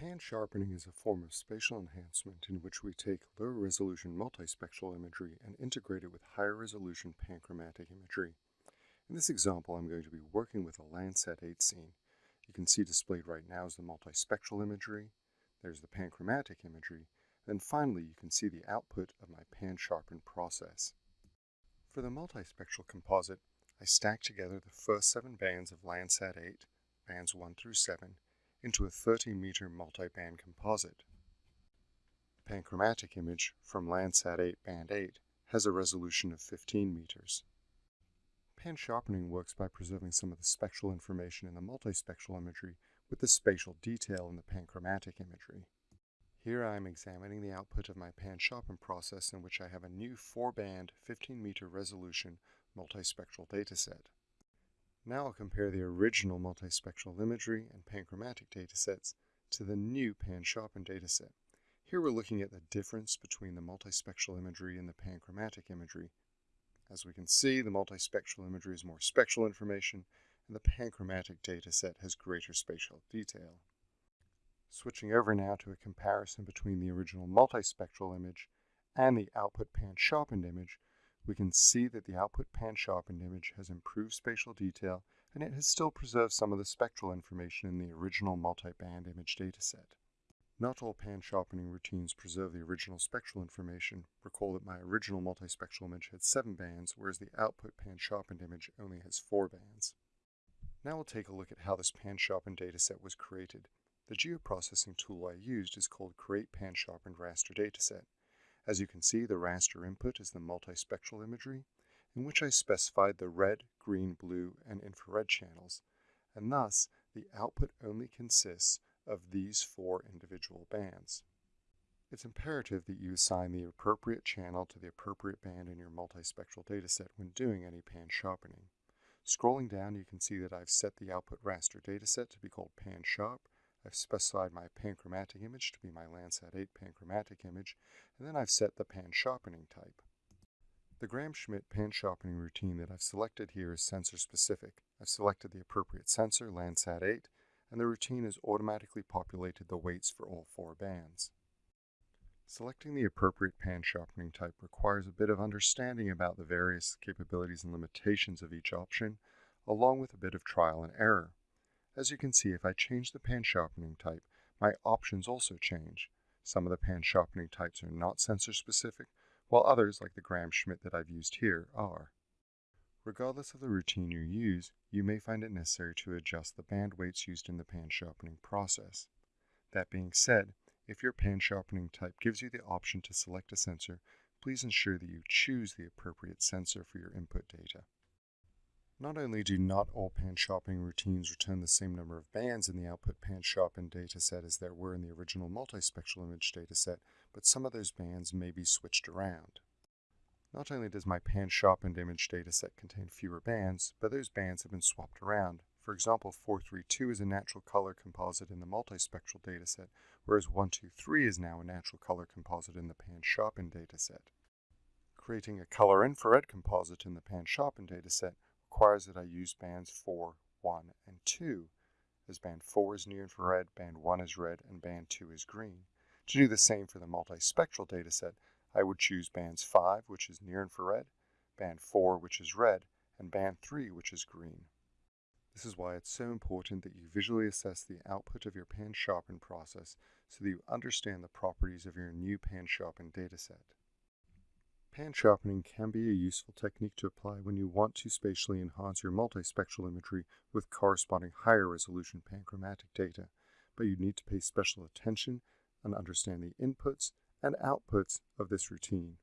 Pan sharpening is a form of spatial enhancement in which we take lower resolution multispectral imagery and integrate it with higher resolution panchromatic imagery. In this example, I'm going to be working with a Landsat 8 scene. You can see displayed right now is the multispectral imagery, there's the panchromatic imagery, and finally you can see the output of my pan sharpen process. For the multispectral composite, I stack together the first seven bands of Landsat 8, bands 1 through 7, into a 30 meter multi-band composite. The panchromatic image from Landsat 8 band 8 has a resolution of 15 meters. Pan sharpening works by preserving some of the spectral information in the multispectral imagery with the spatial detail in the panchromatic imagery. Here I am examining the output of my pan sharpen process in which I have a new 4-band 15 meter resolution multispectral dataset. Now I'll compare the original multispectral imagery and panchromatic datasets to the new pan-sharpened dataset. Here we're looking at the difference between the multispectral imagery and the panchromatic imagery. As we can see, the multispectral imagery is more spectral information, and the panchromatic dataset has greater spatial detail. Switching over now to a comparison between the original multispectral image and the output pan-sharpened image, we can see that the output pan-sharpened image has improved spatial detail and it has still preserved some of the spectral information in the original multi-band image dataset. Not all pan-sharpening routines preserve the original spectral information. Recall that my original multispectral image had seven bands, whereas the output pan-sharpened image only has four bands. Now we'll take a look at how this pan-sharpened dataset was created. The geoprocessing tool I used is called Create Pan-Sharpened Raster Dataset. As you can see, the raster input is the multispectral imagery, in which I specified the red, green, blue, and infrared channels, and thus the output only consists of these four individual bands. It's imperative that you assign the appropriate channel to the appropriate band in your multispectral dataset when doing any pan sharpening. Scrolling down, you can see that I've set the output raster dataset to be called pan sharp, I've specified my panchromatic image to be my Landsat 8 panchromatic image, and then I've set the pan sharpening type. The Gram-Schmidt pan sharpening routine that I've selected here is sensor specific. I've selected the appropriate sensor, Landsat 8, and the routine has automatically populated the weights for all four bands. Selecting the appropriate pan sharpening type requires a bit of understanding about the various capabilities and limitations of each option, along with a bit of trial and error. As you can see, if I change the pan sharpening type, my options also change. Some of the pan sharpening types are not sensor specific, while others, like the Gram-Schmidt that I've used here, are. Regardless of the routine you use, you may find it necessary to adjust the band weights used in the pan sharpening process. That being said, if your pan sharpening type gives you the option to select a sensor, please ensure that you choose the appropriate sensor for your input data. Not only do not all pan sharpening routines return the same number of bands in the output pan sharpened dataset as there were in the original multispectral image dataset, but some of those bands may be switched around. Not only does my pan sharpened image dataset contain fewer bands, but those bands have been swapped around. For example, 432 is a natural color composite in the multispectral dataset, whereas 123 is now a natural color composite in the pan sharpened dataset. Creating a color infrared composite in the pan sharpened dataset requires that I use bands 4, 1, and 2, as band 4 is near infrared, band 1 is red, and band 2 is green. To do the same for the multispectral dataset, I would choose bands 5, which is near infrared, band 4, which is red, and band 3, which is green. This is why it's so important that you visually assess the output of your pan sharpen process so that you understand the properties of your new pan sharpen dataset. Pan sharpening can be a useful technique to apply when you want to spatially enhance your multispectral imagery with corresponding higher resolution panchromatic data, but you need to pay special attention and understand the inputs and outputs of this routine.